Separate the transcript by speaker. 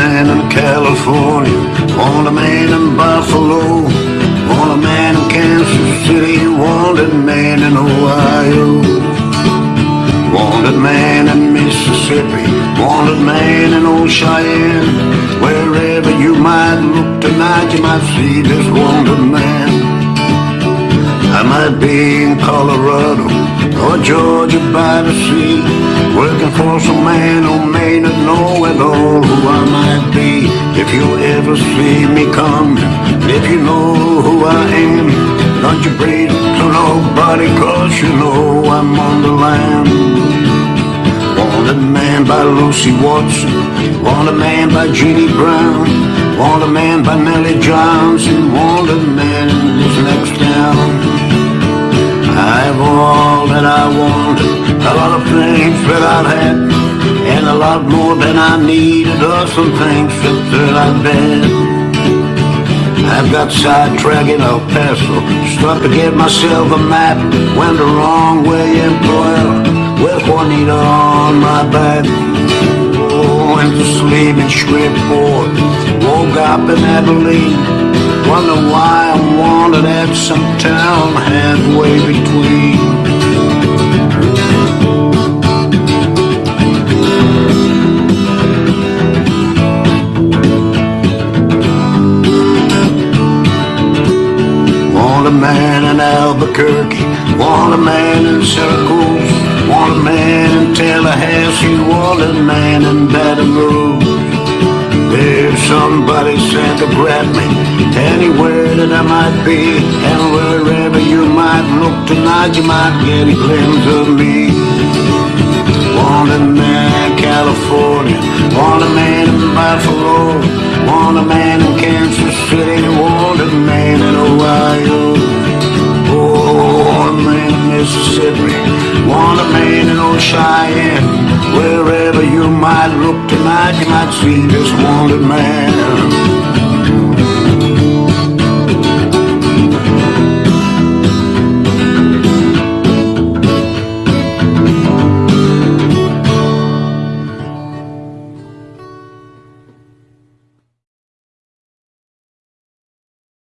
Speaker 1: man in California, want a man in Buffalo, want a man in Kansas City, wanted man in Ohio, wanted man in Mississippi, wanted man in old Cheyenne. Wherever you might look tonight, you might see this wanted man. I might be in Colorado or Georgia by the sea working for some man who may not know at all who I might be. If you ever see me coming, if you know who I am, don't you breathe to nobody, cause you know I'm on the lam. Wanted man by Lucy Watson, wanted man by Jeannie Brown, wanted man by Nellie Johnson, wanted man in this next town. I have all that I wanted, a lot of things that I've had, and a lot more than I needed, or some things that, I've been. I've got sidetracked in El Paso, struck to get myself a map, went the wrong way in Puebla, with Juanita on my back. Oh, went to sleep in Shreveport, woke up in Abilene, Wonder why I'm wanted at some town halfway between. Albuquerque, want a man in Circles, want a man in Tallahassee, want a man in Baton Rouge. There's somebody sent to grab me Anywhere that I might be And wherever you might look tonight You might get a glimpse of me Want a man in California Want a man in Buffalo Want a man in Kansas Mississippi Want a man in old Cheyenne Wherever you might look tonight, you might see this wanted man.